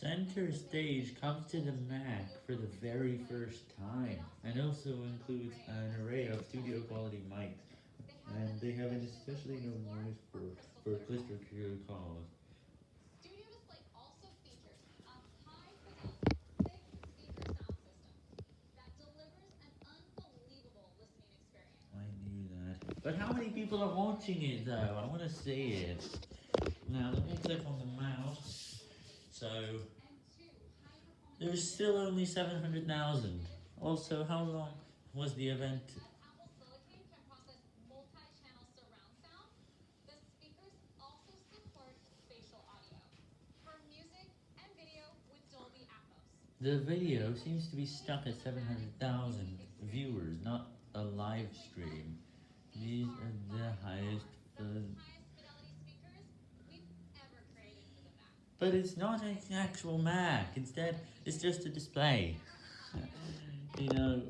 Center stage comes to the Mac for the very first time, and also includes an array of studio quality mics, and they have an especially known noise for, for cluster calls. Studio Display also features um, a high-fidelity, six-speaker sound system that delivers an unbelievable listening experience. I knew that. But how many people are watching it though? I want to see it. Now let me click on the mouse. So high-performance there's still only 700,000. Also, how long was the event? The video seems to be stuck at 700,000 viewers, not a live stream. These are the highest but it's not an actual Mac. Instead, it's just a display. you know,